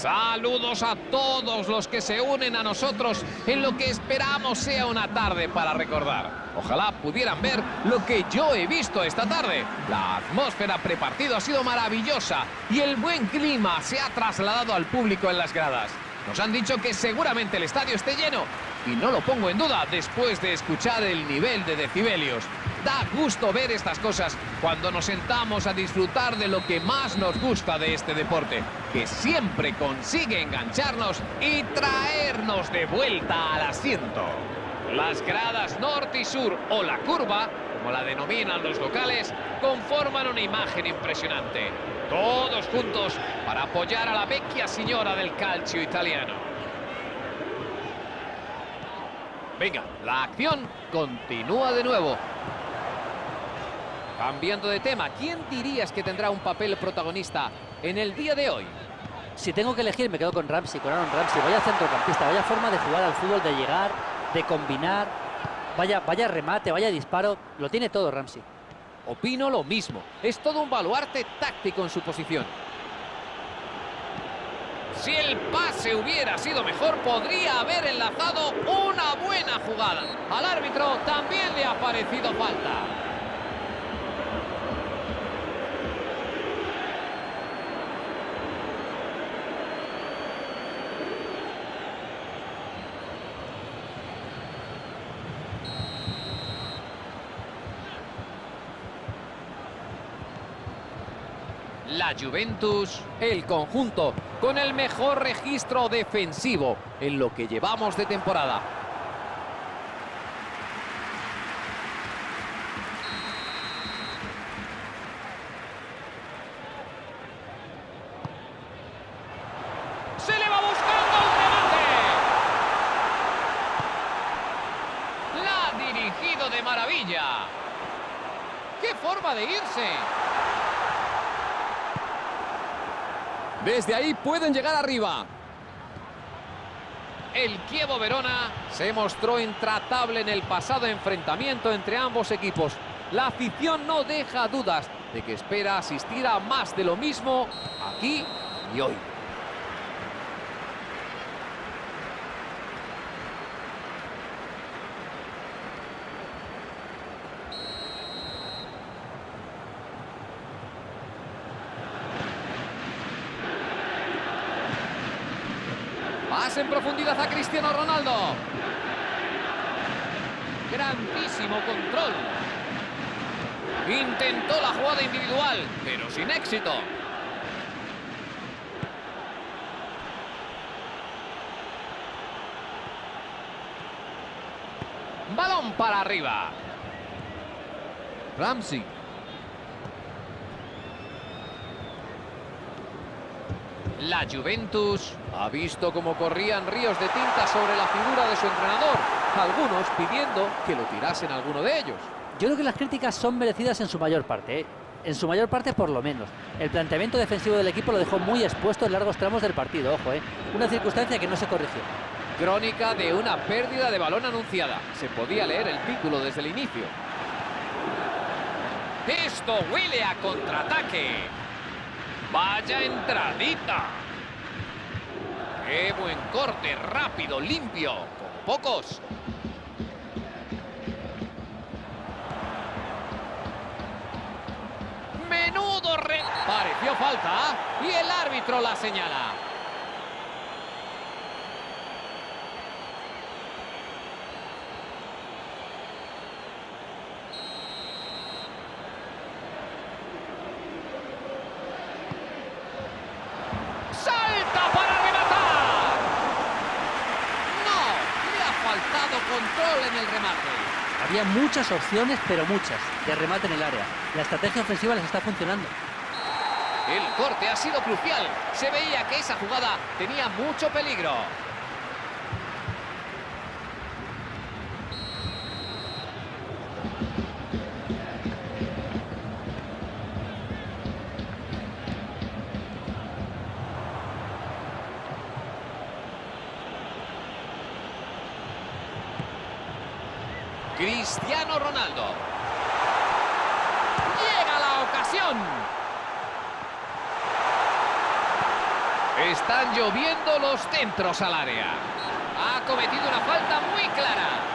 Saludos a todos los que se unen a nosotros en lo que esperamos sea una tarde para recordar. Ojalá pudieran ver lo que yo he visto esta tarde. La atmósfera prepartido ha sido maravillosa y el buen clima se ha trasladado al público en las gradas. Nos han dicho que seguramente el estadio esté lleno y no lo pongo en duda después de escuchar el nivel de decibelios. Da gusto ver estas cosas cuando nos sentamos a disfrutar de lo que más nos gusta de este deporte, que siempre consigue engancharnos y traernos de vuelta al asiento. Las gradas norte y sur o la curva, como la denominan los locales, conforman una imagen impresionante. Todos juntos para apoyar a la vecchia señora del calcio italiano. Venga, la acción continúa de nuevo. Cambiando de tema, ¿quién dirías que tendrá un papel protagonista en el día de hoy? Si tengo que elegir, me quedo con Ramsey, con Aaron Ramsey. Vaya centrocampista, vaya forma de jugar al fútbol, de llegar, de combinar. Vaya, vaya remate, vaya disparo. Lo tiene todo Ramsey. Opino lo mismo. Es todo un baluarte táctico en su posición. Si el pase hubiera sido mejor, podría haber enlazado una buena jugada. Al árbitro también le ha parecido falta. La Juventus, el conjunto con el mejor registro defensivo en lo que llevamos de temporada. ¡Se le va buscando el remate! La ha dirigido de maravilla. ¡Qué forma de irse! Desde ahí pueden llegar arriba. El Kievo Verona se mostró intratable en el pasado enfrentamiento entre ambos equipos. La afición no deja dudas de que espera asistir a más de lo mismo aquí y hoy. En profundidad a Cristiano Ronaldo. Grandísimo control. Intentó la jugada individual, pero sin éxito. Balón para arriba. Ramsey. La Juventus ha visto cómo corrían ríos de tinta sobre la figura de su entrenador, algunos pidiendo que lo tirasen alguno de ellos. Yo creo que las críticas son merecidas en su mayor parte, ¿eh? en su mayor parte por lo menos. El planteamiento defensivo del equipo lo dejó muy expuesto en largos tramos del partido, ojo, ¿eh? una circunstancia que no se corrigió. Crónica de una pérdida de balón anunciada. Se podía leer el título desde el inicio. Esto huele a contraataque. Vaya entradita. Qué buen corte, rápido, limpio, con pocos. Menudo re... Pareció falta y el árbitro la señala. Control en el remate. Había muchas opciones, pero muchas, de remate en el área. La estrategia ofensiva les está funcionando. El corte ha sido crucial. Se veía que esa jugada tenía mucho peligro. Cristiano Ronaldo. Llega la ocasión. Están lloviendo los centros al área. Ha cometido una falta muy clara.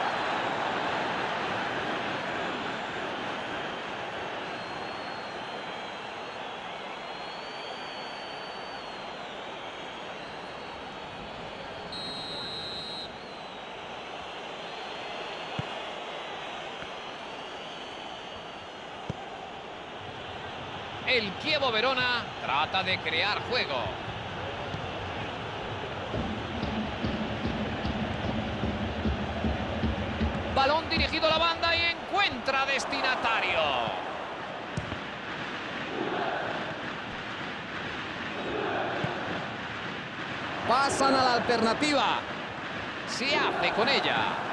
El Kievo Verona trata de crear juego. Balón dirigido a la banda y encuentra destinatario. Pasan a la alternativa. Se hace con ella.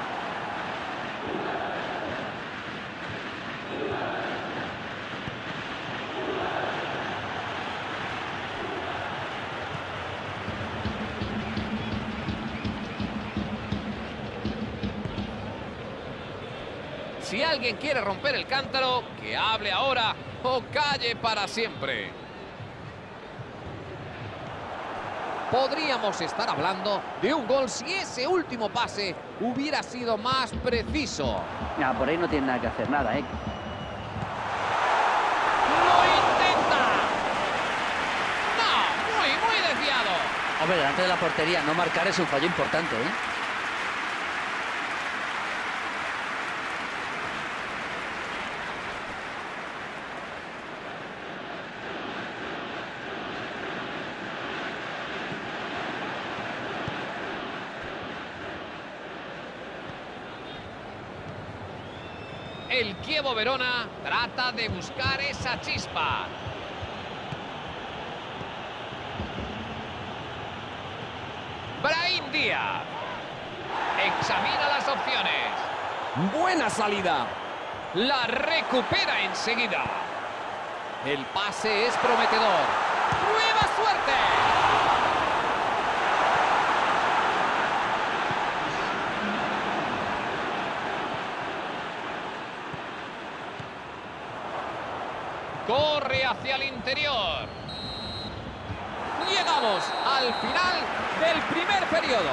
Si alguien quiere romper el cántaro, que hable ahora o calle para siempre. Podríamos estar hablando de un gol si ese último pase hubiera sido más preciso. Ya, por ahí no tiene nada que hacer, nada, ¿eh? ¡Lo intenta! ¡No! Muy, muy desviado. Hombre, delante de la portería no marcar es un fallo importante, ¿eh? El Kievo Verona trata de buscar esa chispa. Brahim Díaz. Examina las opciones. Buena salida. La recupera enseguida. El pase es prometedor. ¡Nueva suerte! Corre hacia el interior. Llegamos al final del primer periodo.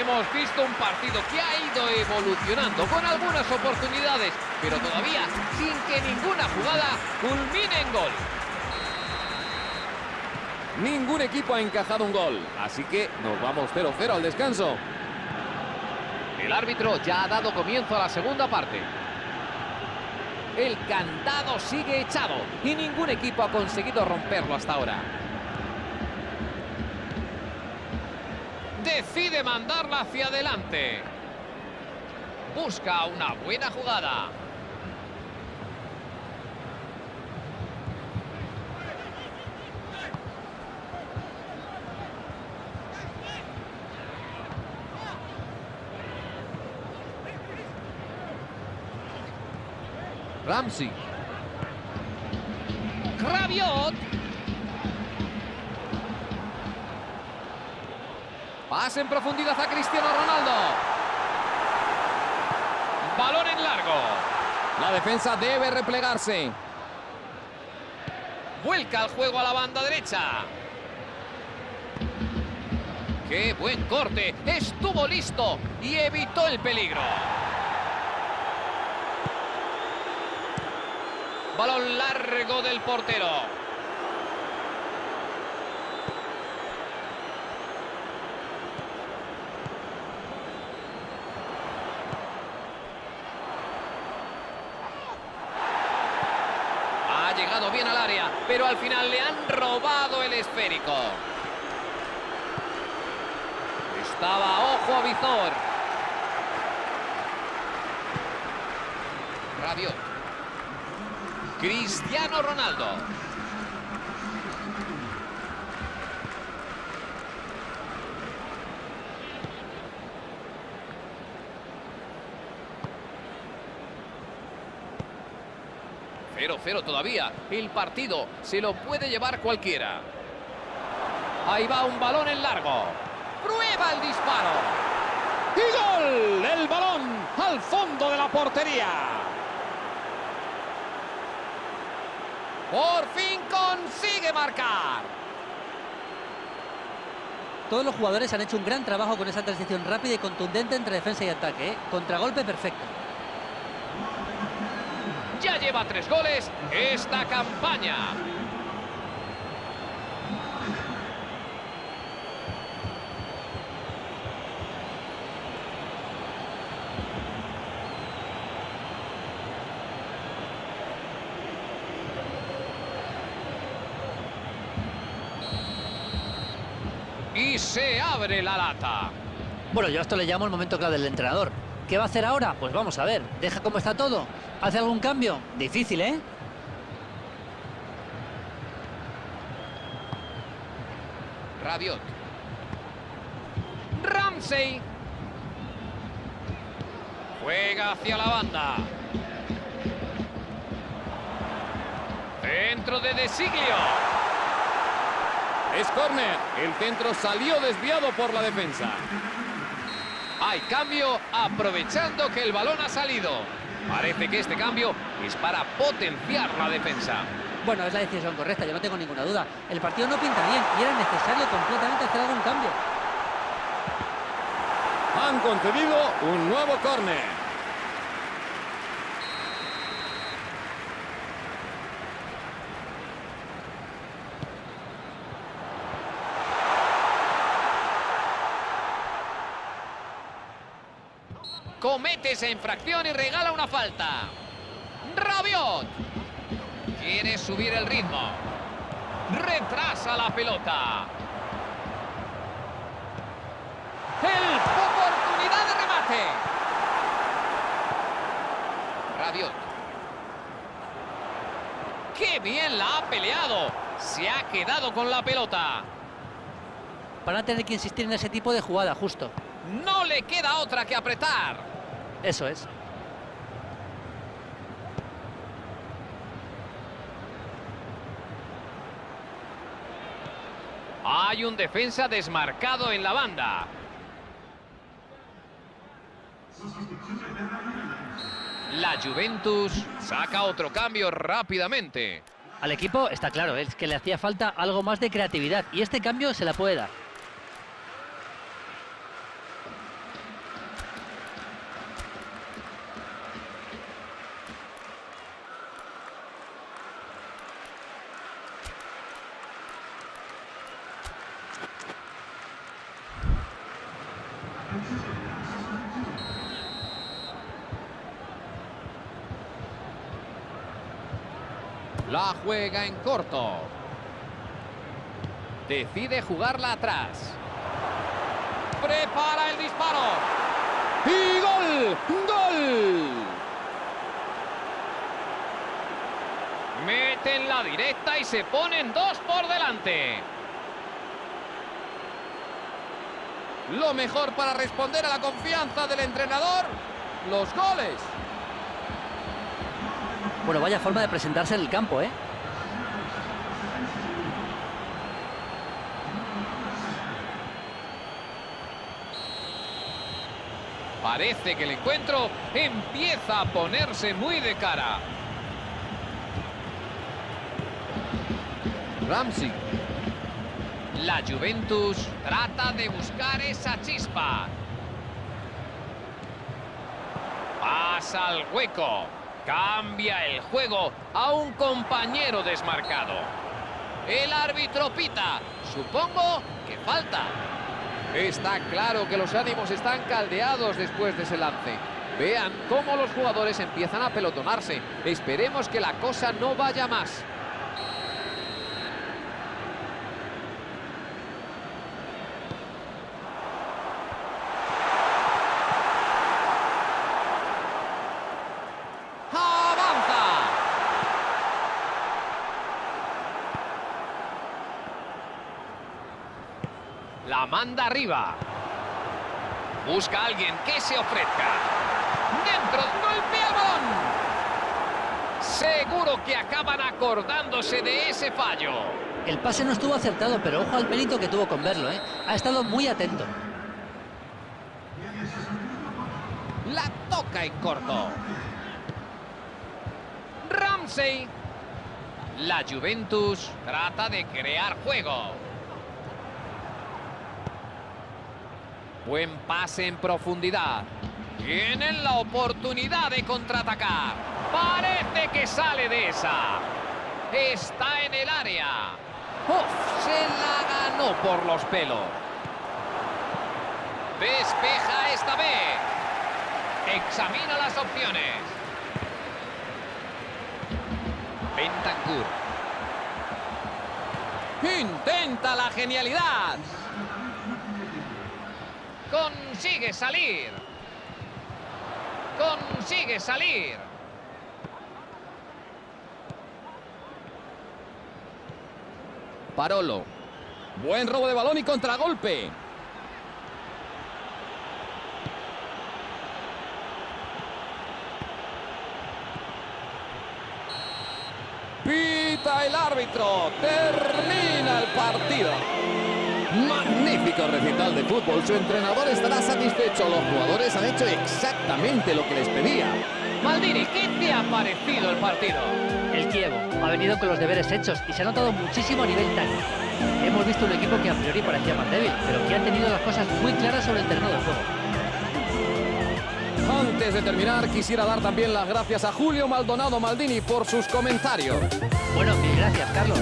Hemos visto un partido que ha ido evolucionando con algunas oportunidades, pero todavía sin que ninguna jugada culmine en gol. Ningún equipo ha encajado un gol, así que nos vamos 0-0 al descanso. El árbitro ya ha dado comienzo a la segunda parte. El candado sigue echado y ningún equipo ha conseguido romperlo hasta ahora. Decide mandarla hacia adelante. Busca una buena jugada. Ramsey. Rabiot. Pase en profundidad a Cristiano Ronaldo. Balón en largo. La defensa debe replegarse. Vuelca el juego a la banda derecha. ¡Qué buen corte! Estuvo listo y evitó el peligro. Balón largo del portero. Ha llegado bien al área, pero al final le han robado el esférico. Estaba ojo a visor. Radio. Cristiano Ronaldo. Cero, cero todavía. El partido se lo puede llevar cualquiera. Ahí va un balón en largo. Prueba el disparo. ¡Y gol! El balón al fondo de la portería. Por fin consigue marcar. Todos los jugadores han hecho un gran trabajo con esa transición rápida y contundente entre defensa y ataque. ¿eh? Contragolpe perfecto. Ya lleva tres goles esta campaña. Y se abre la lata. Bueno, yo a esto le llamo el momento clave del entrenador. ¿Qué va a hacer ahora? Pues vamos a ver. ¿Deja cómo está todo? ¿Hace algún cambio? Difícil, ¿eh? Rabiot. Ramsey. Juega hacia la banda. Centro de Desiglio. Es córner. El centro salió desviado por la defensa. Hay cambio aprovechando que el balón ha salido. Parece que este cambio es para potenciar la defensa. Bueno, es la decisión correcta, yo no tengo ninguna duda. El partido no pinta bien y era necesario completamente hacer algún cambio. Han concedido un nuevo córner. Comete esa infracción y regala una falta. Rabiot. Quiere subir el ritmo. Retrasa la pelota. El oportunidad de remate. Rabiot. ¡Qué bien la ha peleado! Se ha quedado con la pelota. Van a tener que insistir en ese tipo de jugada, justo. No le queda otra que apretar. Eso es. Hay un defensa desmarcado en la banda. La Juventus saca otro cambio rápidamente. Al equipo está claro, es que le hacía falta algo más de creatividad y este cambio se la puede dar. La juega en corto. Decide jugarla atrás. Prepara el disparo. ¡Y gol! ¡Gol! Meten la directa y se ponen dos por delante. Lo mejor para responder a la confianza del entrenador, los goles. Bueno, vaya forma de presentarse en el campo, ¿eh? Parece que el encuentro empieza a ponerse muy de cara. Ramsey. La Juventus trata de buscar esa chispa. Pasa al hueco. Cambia el juego a un compañero desmarcado. El árbitro pita. Supongo que falta. Está claro que los ánimos están caldeados después de ese lance. Vean cómo los jugadores empiezan a pelotonarse. Esperemos que la cosa no vaya más. La manda arriba. Busca a alguien que se ofrezca. Dentro. Seguro que acaban acordándose de ese fallo. El pase no estuvo acertado, pero ojo al mérito que tuvo con verlo, ¿eh? Ha estado muy atento. La toca en corto. Ramsey. La Juventus trata de crear juego. Buen pase en profundidad. Tienen la oportunidad de contraatacar. Parece que sale de esa. Está en el área. Uf, se la ganó por los pelos. Despeja esta vez. Examina las opciones. Bentancur. Intenta la genialidad. Consigue salir. Consigue salir. Parolo. Buen robo de balón y contragolpe. Pita el árbitro. Termina el partido. Magnífico recital de fútbol. Su entrenador estará satisfecho. Los jugadores han hecho exactamente lo que les pedía. Maldini, ¿qué te ha parecido el partido? El Kievo ha venido con los deberes hechos y se ha notado muchísimo a nivel táctico. Hemos visto un equipo que a priori parecía más débil, pero que ha tenido las cosas muy claras sobre el terreno de juego. Antes de terminar, quisiera dar también las gracias a Julio Maldonado Maldini por sus comentarios. Bueno, mil gracias, Carlos.